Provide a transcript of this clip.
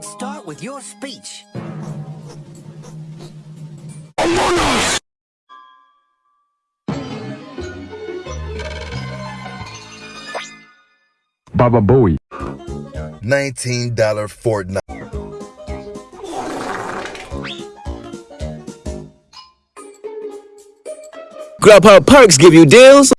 Let's start with your speech. Baba Bowie. $19 Fortnite. Grubhub perks give you deals